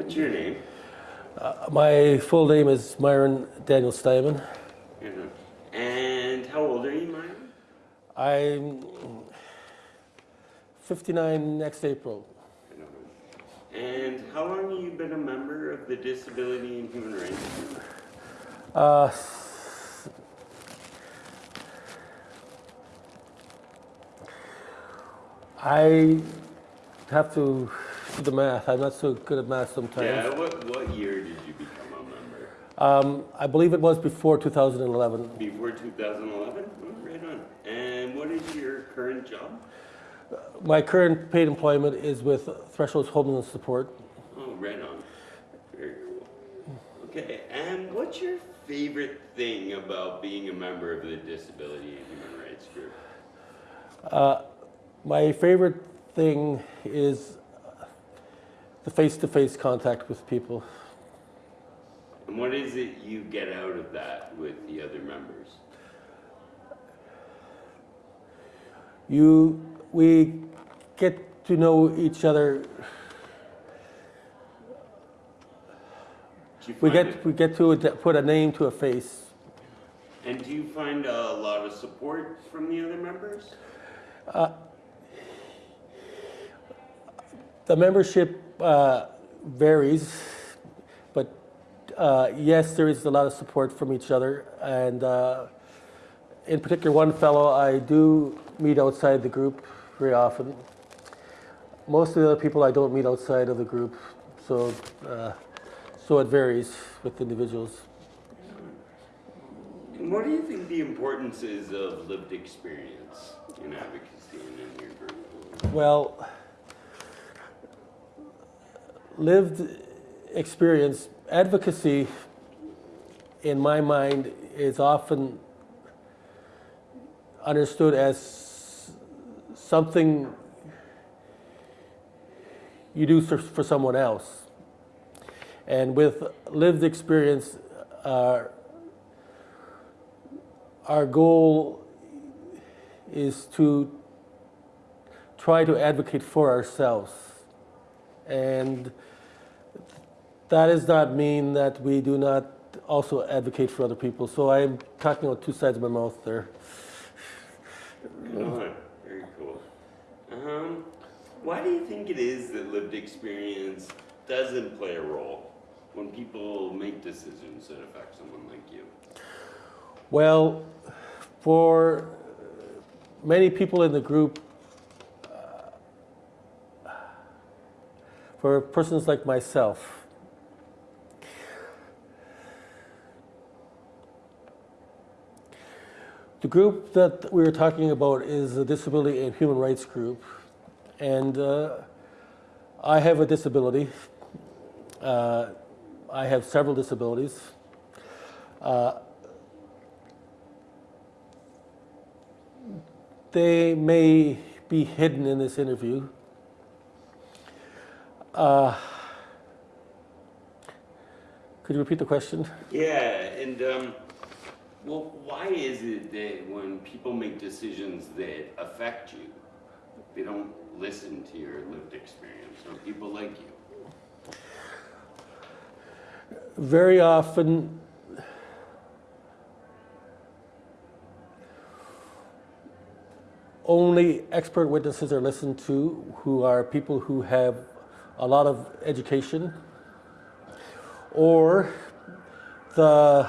What's your name? Uh, my full name is Myron Daniel Steinman. And how old are you, Myron? I'm 59 next April. I don't know. And how long have you been a member of the Disability and Human Rights Group? Uh, I have to do the math. I'm not so good at math sometimes. Yeah, what, what year did you become a member? Um, I believe it was before 2011. Before 2011? Oh, right on. And what is your current job? My current paid employment is with Thresholds Homes and Supports. Oh, right on. Very cool. Okay, and what's your favorite thing about being a member of the Disability and Human Rights Group? Uh, my favorite thing is the face-to-face contact with people. And what is it you get out of that with the other members? You, we get to know each other. We get it- we get to put a name to a face. and do you find a lot of support from the other members? Uh, the membership uh, varies, but uh, yes, there is a lot of support from each other. And uh, in particular, one fellow I do meet outside the group very often. Most of the other people I don't meet outside of the group, so uh, so it varies with individuals. And what do you think the importance is of lived experience in advocacy and in your group? Well, lived experience, advocacy, in my mind, is often understood as something you do for, someone else. And with lived experience, uh, our goal is to try to advocate for ourselves. And that does not mean that we do not also advocate for other people. So I'm talking about two sides of my mouth there. Oh, very cool. Um, why do you think it is that lived experience doesn't play a role when people make decisions that affect someone like you? Well, for many people in the group, uh, for persons like myself, the group that we were talking about is the Disability and Human Rights Group. And uh, I have a disability. Uh, I have several disabilities. Uh, they may be hidden in this interview. Uh, could you repeat the question? Yeah, and um, well, why is it that when people make decisions that affect you, they don't listen to your lived experience or people like you? Very often, only expert witnesses are listened to who are people who have a lot of education or the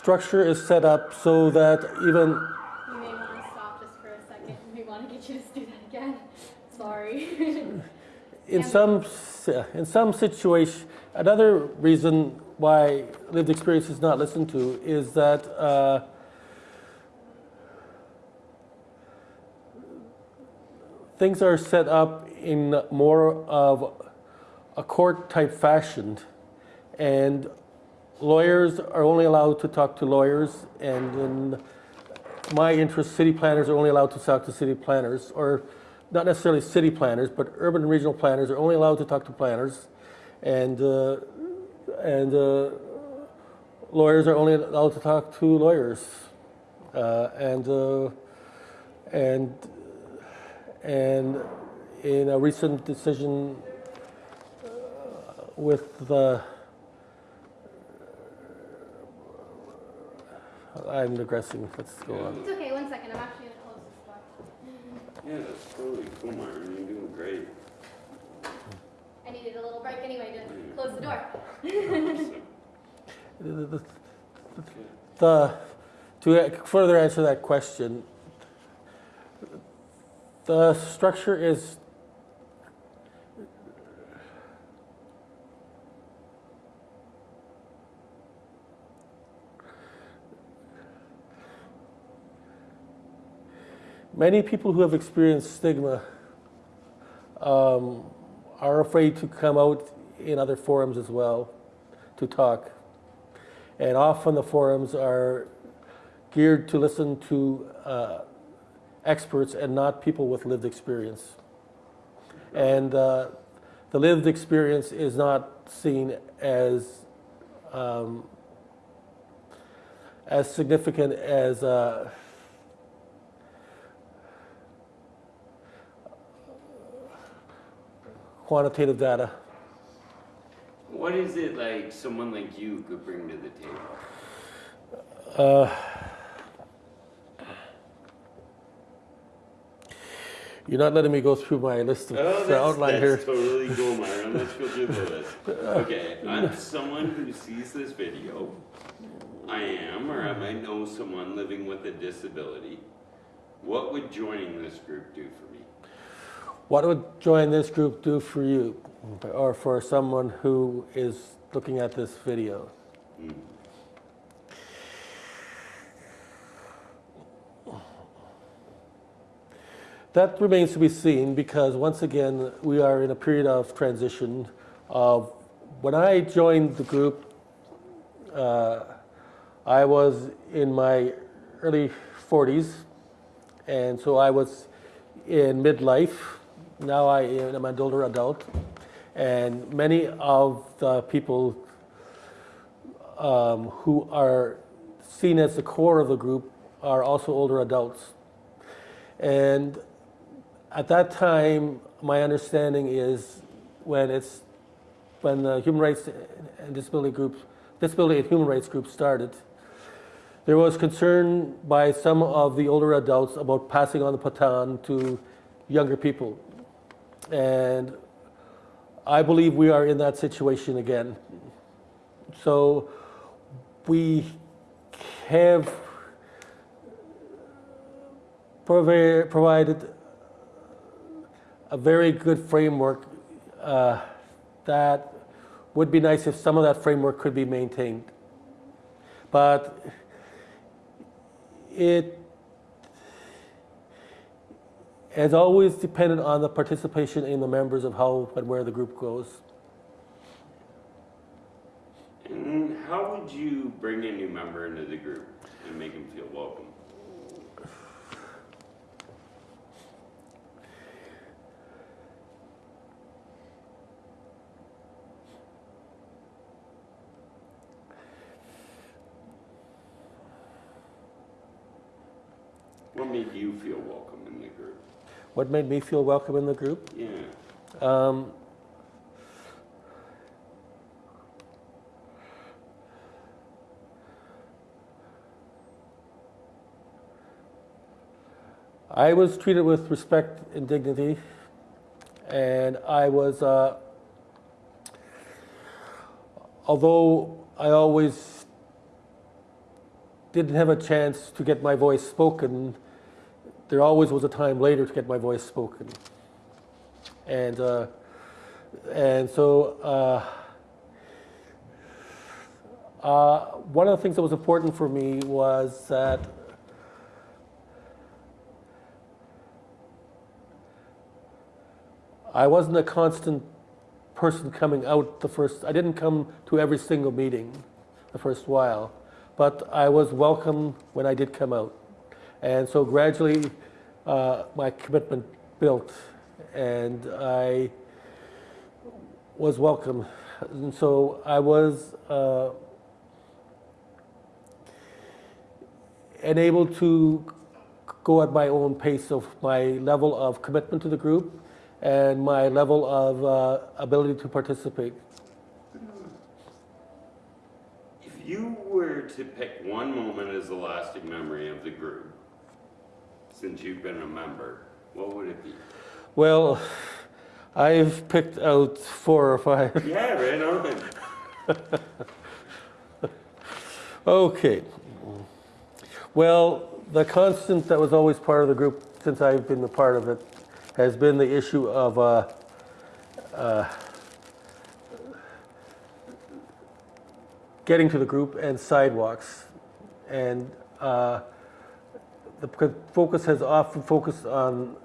structure is set up so that even You may want to stop just for a second. We want to get you to do that again. Sorry. in some in some situation another reason why lived experience is not listened to is that uh, things are set up in more of a court type fashion and lawyers are only allowed to talk to lawyers and in my interest city planners are only allowed to talk to city planners or not necessarily city planners but urban and regional planners are only allowed to talk to planners. And uh, and uh, lawyers are only allowed to talk to lawyers. Uh, and uh, and and in a recent decision with the, I'm digressing, let's go on. It's okay, one second, I'm actually gonna close this door. Yeah, that's totally cool, Myron. You're doing great. I needed a little break anyway to close the door. Awesome. The- the- The, to further answer that question, the structure is many people who have experienced stigma um, are afraid to come out in other forums as well to talk. And often the forums are geared to listen to uh, experts and not people with lived experience. And uh, the lived experience is not seen as um, as significant as uh, quantitative data. What is it like someone like you could bring to the table? Uh, You're not letting me go through my list of Oh, the that's, outline here. totally cool, Myron. Let's go through the list. Okay, I'm someone who sees this video. I am, or I might know someone living with a disability. What would joining this group do for me? What would join this group do for you or for someone who is looking at this video? That remains to be seen because once again, we are in a period of transition when I joined the group, uh, I was in my early 40s, and so I was in midlife. Now I am an older adult, and many of the people um, who are seen as the core of the group are also older adults. And at that time, my understanding is when it's when the human rights and disability group, disability and human rights group started, there was concern by some of the older adults about passing on the baton to younger people. And I believe we are in that situation again. So we have provided a very good framework uh, that would be nice if some of that framework could be maintained. But it has always dependent on the participation in the members of how and where the group goes. And how would you bring a new member into the group and make him feel welcome? What made you feel welcome? What made me feel welcome in the group? Yeah. Um, I was treated with respect and dignity, and I was, uh, although I always didn't have a chance to get my voice spoken, there always was a time later to get my voice spoken. And, uh, and so, uh, uh, one of the things that was important for me was that I wasn't a constant person coming out the first, I didn't come to every single meeting the first while, but I was welcome when I did come out. And so gradually, uh, my commitment built, and I was welcome. And so I was uh, enabled to go at my own pace of my level of commitment to the group and my level of uh, ability to participate. If you were to pick one moment as a lasting memory of the group, since you've been a member, what would it be? Well, I've picked out four or five. Yeah, right on. Okay. Well, the constant that was always part of the group since I've been a part of it has been the issue of uh, uh, getting to the group and sidewalks. And uh, the focus has often focused on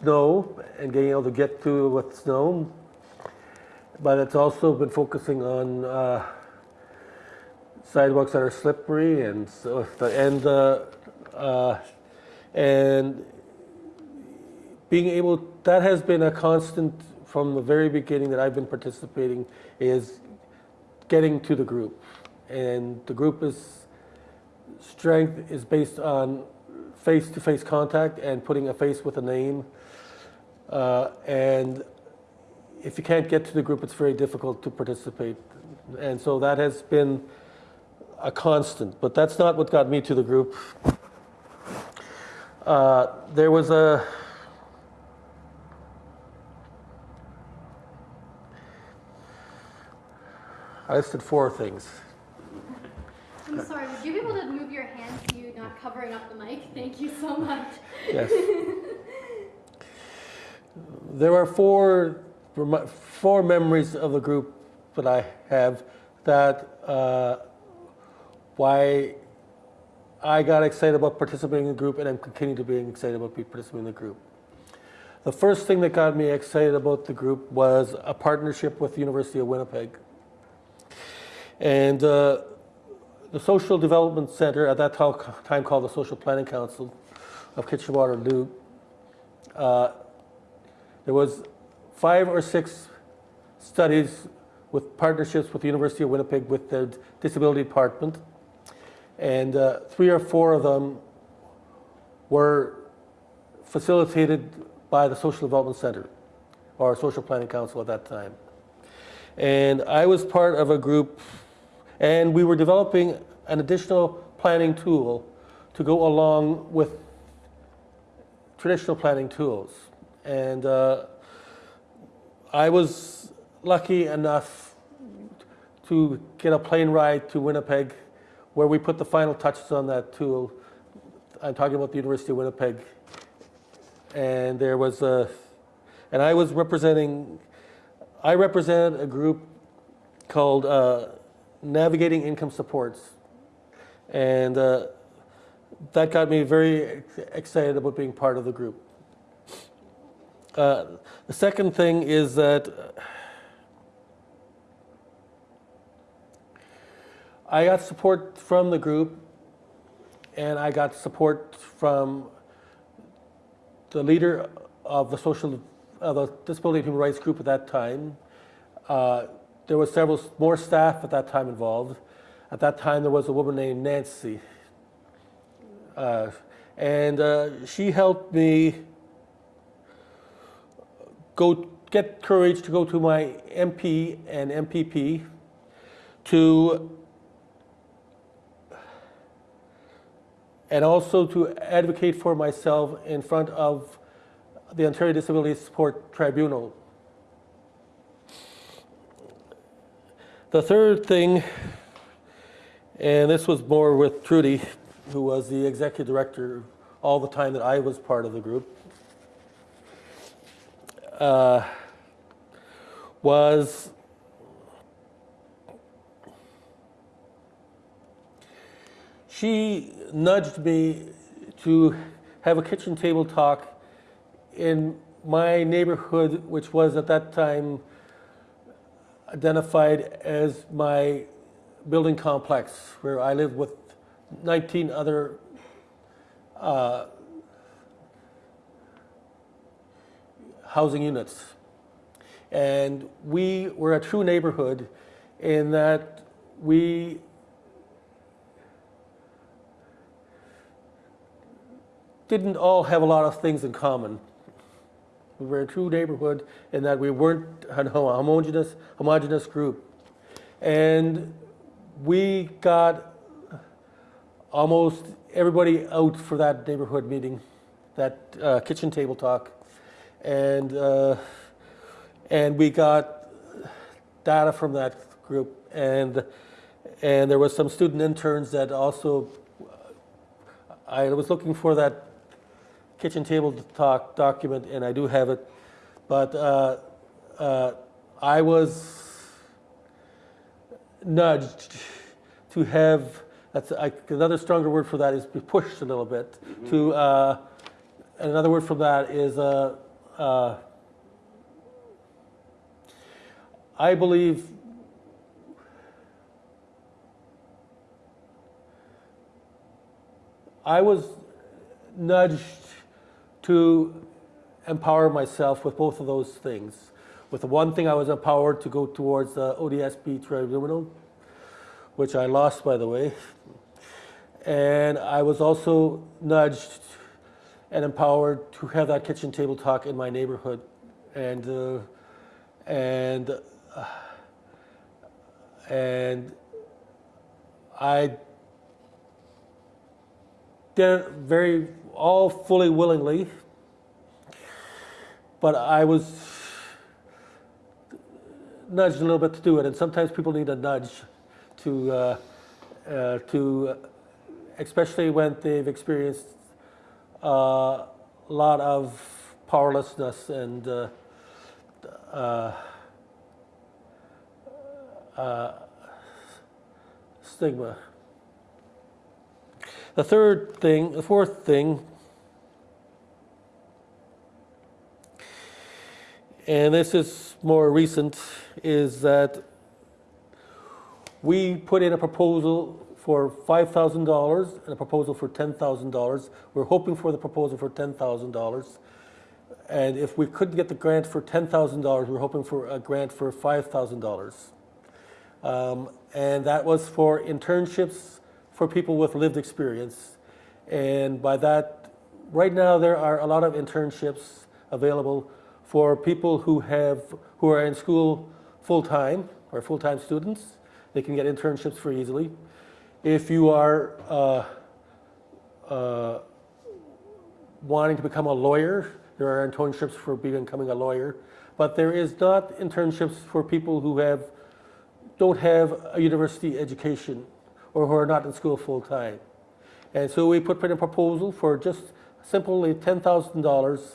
snow and getting able to get to with snow. But it's also been focusing on uh, sidewalks that are slippery and so and uh, uh, and being able that has been a constant from the very beginning that I've been participating is getting to the group and the group is strength is based on face-to-face contact and putting a face with a name uh, and if you can't get to the group it's very difficult to participate and so that has been a constant, but that's not what got me to the group. Uh, there was a I listed four things. I'm sorry, would you be able to move your hand so you're not covering up the mic? Thank you so much. Yes. there are four four memories of the group that I have that uh, why I got excited about participating in the group and I'm continuing to be excited about participating in the group. The first thing that got me excited about the group was a partnership with the University of Winnipeg. And uh, the Social Development Center, at that time called the Social Planning Council of Kitchener-Waterloo, uh, there was five or six studies with partnerships with the University of Winnipeg with the disability department, and uh, three or four of them were facilitated by the Social Development Center or Social Planning Council at that time. And I was part of a group, and we were developing an additional planning tool to go along with traditional planning tools. And uh, I was lucky enough to get a plane ride to Winnipeg where we put the final touches on that tool. I'm talking about the University of Winnipeg. And there was a, and I was representing, I represented a group called uh, Navigating Income Supports. And uh, that got me very excited about being part of the group. Uh, the second thing is that I got support from the group, and I got support from the leader of the social, of the disability and human rights group at that time. Uh, there was several more staff at that time involved. At that time, there was a woman named Nancy, uh, and uh, she helped me go get courage to go to my MP and MPP to and also to advocate for myself in front of the Ontario Disability Support Tribunal. The third thing, and this was more with Trudy, who was the executive director all the time that I was part of the group, uh, was she nudged me to have a kitchen table talk in my neighborhood, which was at that time identified as my building complex, where I lived with 19 other uh, housing units. And we were a true neighborhood in that we didn't all have a lot of things in common. We were a true neighborhood in that we weren't a homogeneous, group. And we got almost everybody out for that neighborhood meeting, that uh, kitchen table talk. And, uh, and we got data from that group. And, and there was some student interns that also, I was looking for that kitchen table talk document, and I do have it. But uh, uh, I was nudged to have, that's, I, another stronger word for that is be pushed a little bit. To, uh, another word for that is, uh, uh, I believe I was nudged to empower myself with both of those things. With the one thing, I was empowered to go towards the ODSP tribunal, which I lost, by the way. And I was also nudged and empowered to have that kitchen table talk in my neighborhood. And, uh, and, uh, and I did it very, all fully willingly, but I was nudged a little bit to do it. And sometimes people need a nudge to, uh, uh, to, especially when they've experienced uh, a lot of powerlessness and uh, uh, uh, stigma. The third thing, the fourth thing, and this is more recent, is that we put in a proposal for $5,000 and a proposal for $10,000. We're hoping for the proposal for $10,000. And if we couldn't get the grant for $10,000, we're hoping for a grant for $5,000. Um, and that was for internships for people with lived experience. And by that, right now there are a lot of internships available for people who have who are in school full time or full time students. They can get internships very easily. If you are uh, uh, wanting to become a lawyer, there are internships for becoming a lawyer, but there is not internships for people who have don't have a university education or who are not in school full time. And so we put in a proposal for just simply $10,000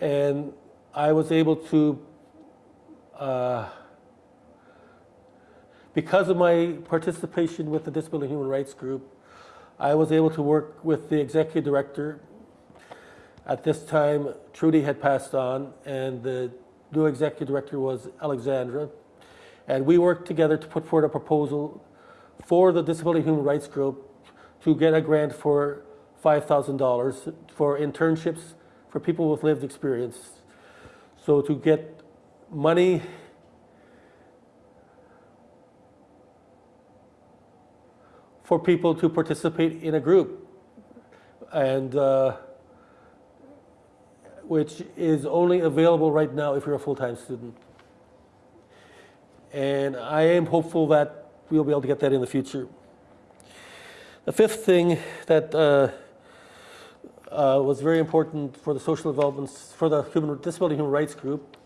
and I was able to, uh, because of my participation with the Disability Human Rights Group, I was able to work with the executive director. At this time, Trudy had passed on, and the new executive director was Alexandra. And we worked together to put forward a proposal for the Disability Human Rights Group to get a grant for $5,000 for internships for people with lived experience. So to get money for people to participate in a group and uh, which is only available right now if you're a full-time student. And I am hopeful that we'll be able to get that in the future. The fifth thing that uh, uh, was very important for the social developments, for the human, Disability Human Rights Group,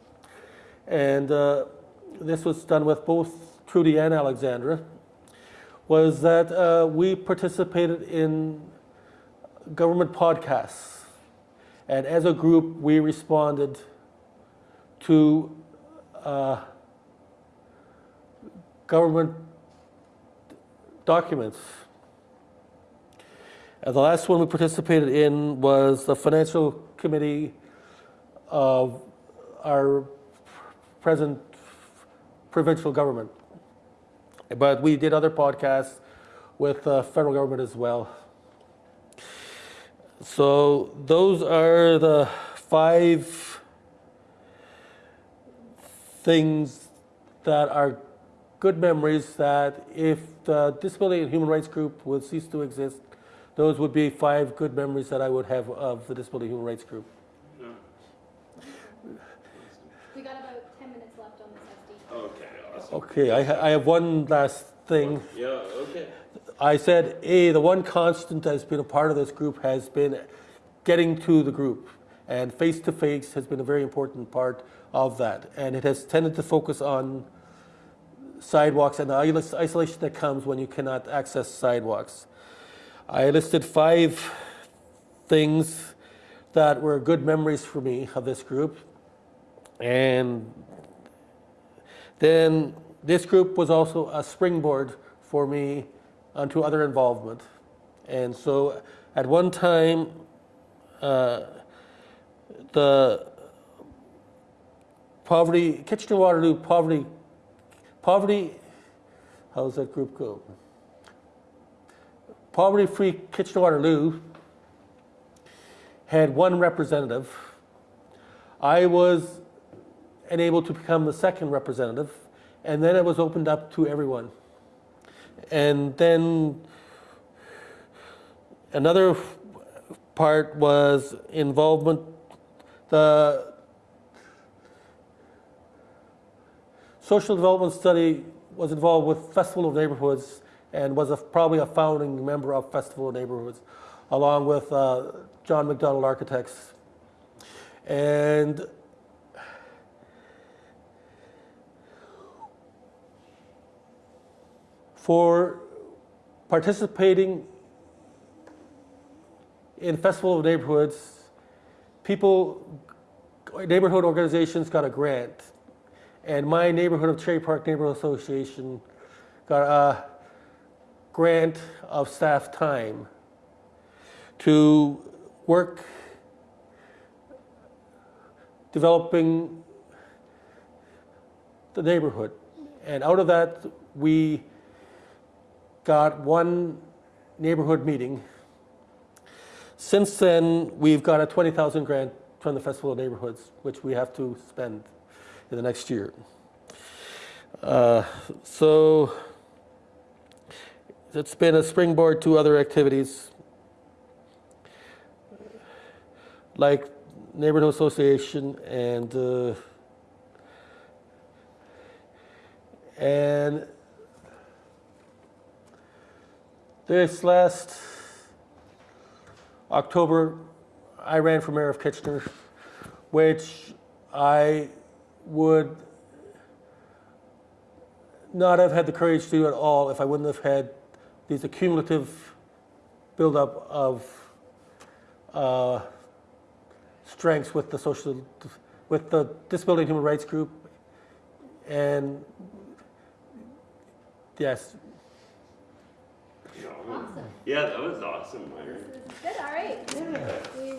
and uh, this was done with both Trudy and Alexandra, was that uh, we participated in government podcasts. And as a group, we responded to uh, government documents. And the last one we participated in was the financial committee of our present provincial government. But we did other podcasts with the federal government as well. So those are the five things that are good memories that if the Disability and Human Rights Group would cease to exist, those would be five good memories that I would have of the Disability and Human Rights Group. No. We got about ten minutes left on this SD. Okay, awesome. Okay, I, ha- I have one last thing. Yeah, okay. I said, A, the one constant that's been a part of this group has been getting to the group. And face to face has been a very important part of that. And it has tended to focus on sidewalks and the isolation that comes when you cannot access sidewalks. I listed five things that were good memories for me of this group. And then this group was also a springboard for me onto other involvement. And so at one time, uh, the poverty, Kitchener Waterloo poverty, poverty, how's that group go? Poverty Free Kitchener Waterloo had one representative. I was enabled to become the second representative, and then it was opened up to everyone. And then another part was involvement, the social development study was involved with Festival of Neighborhoods and was a, probably a founding member of Festival of Neighborhoods, along with uh, John McDonald Architects. And for participating in Festival of Neighborhoods, people, neighborhood organizations got a grant. And my neighborhood of Cherry Park Neighborhood Association got a grant of staff time to work developing the neighborhood. And out of that, we got one neighborhood meeting. Since then, we've got a 20,000 grant from the Festival of Neighborhoods, which we have to spend in the next year. Uh, so it's been a springboard to other activities like neighborhood association and uh, and this last October, I ran for mayor of Kitchener, which I would not have had the courage to do at all if I wouldn't have had these accumulative buildup of uh, strengths with the social, with the disability and human rights group, and yes, Yeah, Awesome. Yeah, that was awesome, Myron. Good, all right. We